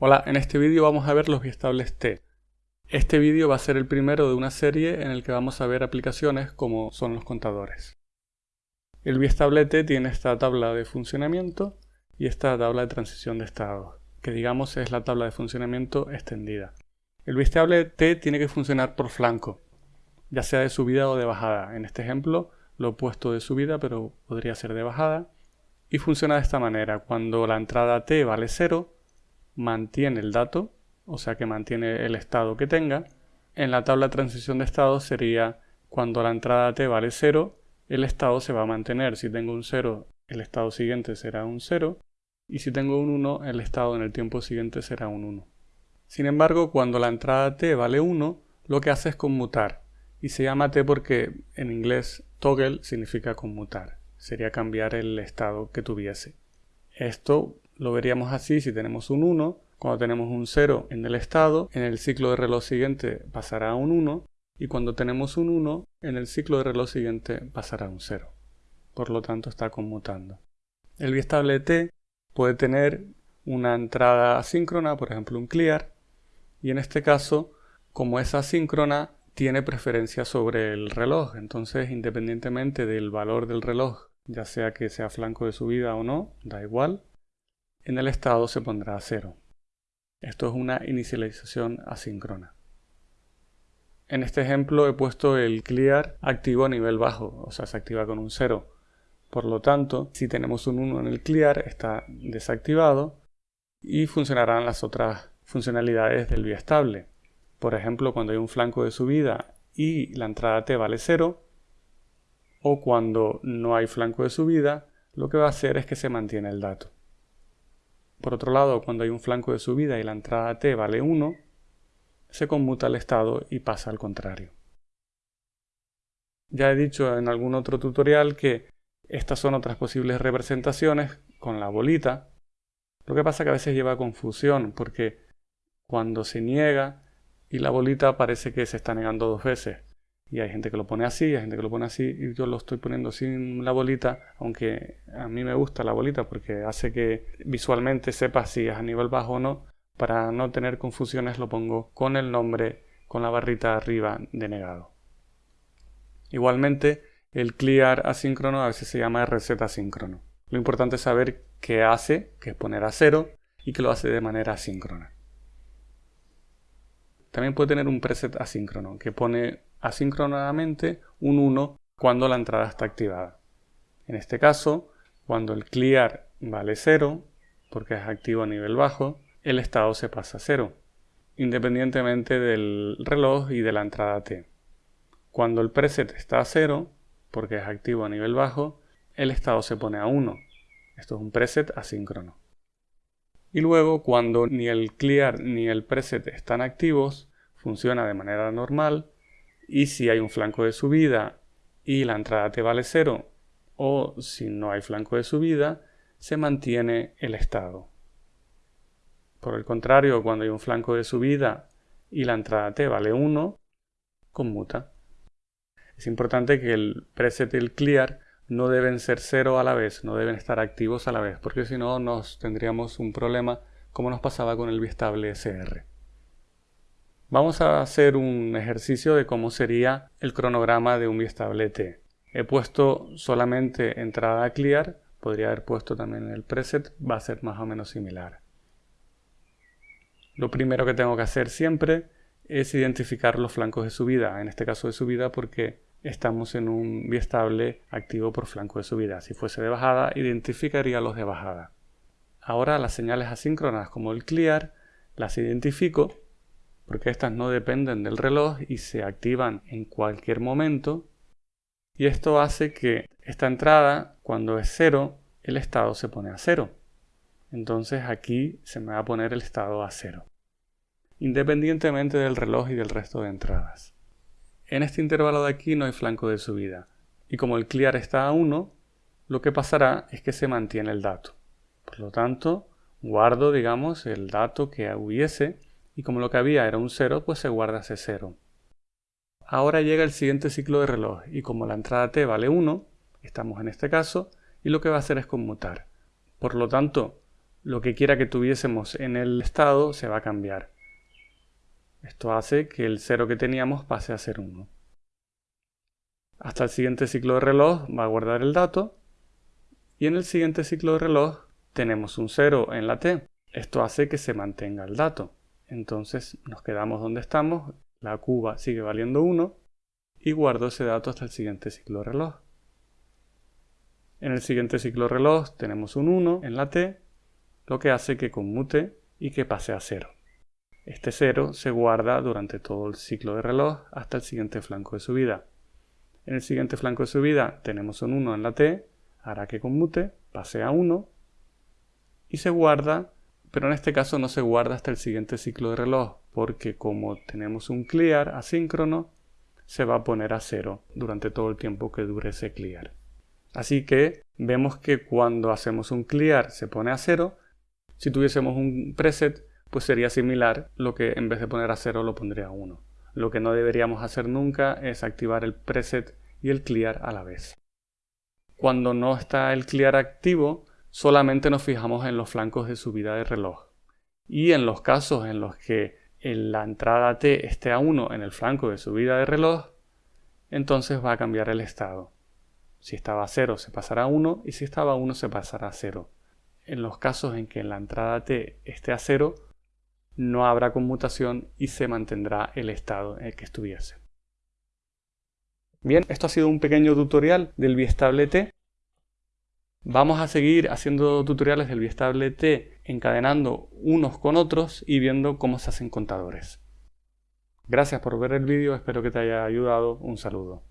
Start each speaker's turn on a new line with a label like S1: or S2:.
S1: Hola, en este vídeo vamos a ver los biestables t. Este vídeo va a ser el primero de una serie en el que vamos a ver aplicaciones como son los contadores. El biestable t tiene esta tabla de funcionamiento y esta tabla de transición de estado, que digamos es la tabla de funcionamiento extendida. El biestable t tiene que funcionar por flanco, ya sea de subida o de bajada. En este ejemplo lo he puesto de subida, pero podría ser de bajada. Y funciona de esta manera. Cuando la entrada t vale 0, mantiene el dato, o sea que mantiene el estado que tenga. En la tabla de transición de estado sería cuando la entrada t vale 0, el estado se va a mantener. Si tengo un 0, el estado siguiente será un 0. Y si tengo un 1, el estado en el tiempo siguiente será un 1. Sin embargo, cuando la entrada t vale 1, lo que hace es conmutar. Y se llama t porque en inglés toggle significa conmutar. Sería cambiar el estado que tuviese. Esto lo veríamos así si tenemos un 1, cuando tenemos un 0 en el estado, en el ciclo de reloj siguiente pasará a un 1, y cuando tenemos un 1, en el ciclo de reloj siguiente pasará a un 0. Por lo tanto está conmutando. El biestable t puede tener una entrada asíncrona, por ejemplo un clear, y en este caso, como es asíncrona, tiene preferencia sobre el reloj. Entonces, independientemente del valor del reloj, ya sea que sea flanco de subida o no, da igual, en el estado se pondrá a cero. Esto es una inicialización asíncrona. En este ejemplo he puesto el clear activo a nivel bajo, o sea, se activa con un 0. Por lo tanto, si tenemos un 1 en el clear, está desactivado y funcionarán las otras funcionalidades del biestable. Por ejemplo, cuando hay un flanco de subida y la entrada T vale 0, o cuando no hay flanco de subida, lo que va a hacer es que se mantiene el dato. Por otro lado, cuando hay un flanco de subida y la entrada t vale 1, se conmuta el estado y pasa al contrario. Ya he dicho en algún otro tutorial que estas son otras posibles representaciones con la bolita. Lo que pasa que a veces lleva confusión porque cuando se niega y la bolita parece que se está negando dos veces. Y hay gente que lo pone así, hay gente que lo pone así, y yo lo estoy poniendo sin la bolita, aunque a mí me gusta la bolita porque hace que visualmente sepa si es a nivel bajo o no. Para no tener confusiones lo pongo con el nombre, con la barrita arriba de negado. Igualmente, el clear asíncrono a veces se llama reset asíncrono. Lo importante es saber qué hace, que es poner a cero, y que lo hace de manera asíncrona. También puede tener un preset asíncrono, que pone asíncronamente un 1 cuando la entrada está activada. En este caso, cuando el clear vale 0, porque es activo a nivel bajo, el estado se pasa a 0, independientemente del reloj y de la entrada T. Cuando el preset está a 0, porque es activo a nivel bajo, el estado se pone a 1. Esto es un preset asíncrono. Y luego, cuando ni el clear ni el preset están activos, funciona de manera normal y si hay un flanco de subida y la entrada te vale 0 o si no hay flanco de subida, se mantiene el estado. Por el contrario, cuando hay un flanco de subida y la entrada t vale 1, conmuta. Es importante que el preset y el clear no deben ser 0 a la vez, no deben estar activos a la vez, porque si no nos tendríamos un problema como nos pasaba con el biestable SR. Vamos a hacer un ejercicio de cómo sería el cronograma de un biestable T. He puesto solamente entrada clear, podría haber puesto también el preset, va a ser más o menos similar. Lo primero que tengo que hacer siempre es identificar los flancos de subida, en este caso de subida porque estamos en un biestable activo por flanco de subida. Si fuese de bajada, identificaría los de bajada. Ahora las señales asíncronas como el clear las identifico porque estas no dependen del reloj y se activan en cualquier momento. Y esto hace que esta entrada, cuando es cero, el estado se pone a cero. Entonces aquí se me va a poner el estado a cero, independientemente del reloj y del resto de entradas. En este intervalo de aquí no hay flanco de subida, y como el clear está a 1, lo que pasará es que se mantiene el dato. Por lo tanto, guardo, digamos, el dato que hubiese y como lo que había era un 0, pues se guarda ese 0. Ahora llega el siguiente ciclo de reloj y como la entrada t vale 1, estamos en este caso, y lo que va a hacer es conmutar. Por lo tanto, lo que quiera que tuviésemos en el estado se va a cambiar. Esto hace que el 0 que teníamos pase a ser 1. Hasta el siguiente ciclo de reloj va a guardar el dato y en el siguiente ciclo de reloj tenemos un 0 en la t. Esto hace que se mantenga el dato. Entonces nos quedamos donde estamos, la cuba sigue valiendo 1 y guardo ese dato hasta el siguiente ciclo reloj. En el siguiente ciclo reloj tenemos un 1 en la t, lo que hace que conmute y que pase a 0. Este 0 se guarda durante todo el ciclo de reloj hasta el siguiente flanco de subida. En el siguiente flanco de subida tenemos un 1 en la t, hará que conmute, pase a 1 y se guarda, pero en este caso no se guarda hasta el siguiente ciclo de reloj, porque como tenemos un clear asíncrono, se va a poner a 0 durante todo el tiempo que dure ese clear. Así que vemos que cuando hacemos un clear se pone a 0, si tuviésemos un preset pues sería similar, lo que en vez de poner a 0 lo pondría a 1. Lo que no deberíamos hacer nunca es activar el preset y el clear a la vez. Cuando no está el clear activo, solamente nos fijamos en los flancos de subida de reloj. Y en los casos en los que la entrada T esté a 1 en el flanco de subida de reloj, entonces va a cambiar el estado. Si estaba a 0 se pasará a 1 y si estaba a 1 se pasará a 0. En los casos en que la entrada T esté a 0, no habrá conmutación y se mantendrá el estado en el que estuviese. Bien, esto ha sido un pequeño tutorial del biestable T. Vamos a seguir haciendo tutoriales del biestable T encadenando unos con otros y viendo cómo se hacen contadores. Gracias por ver el vídeo, espero que te haya ayudado. Un saludo.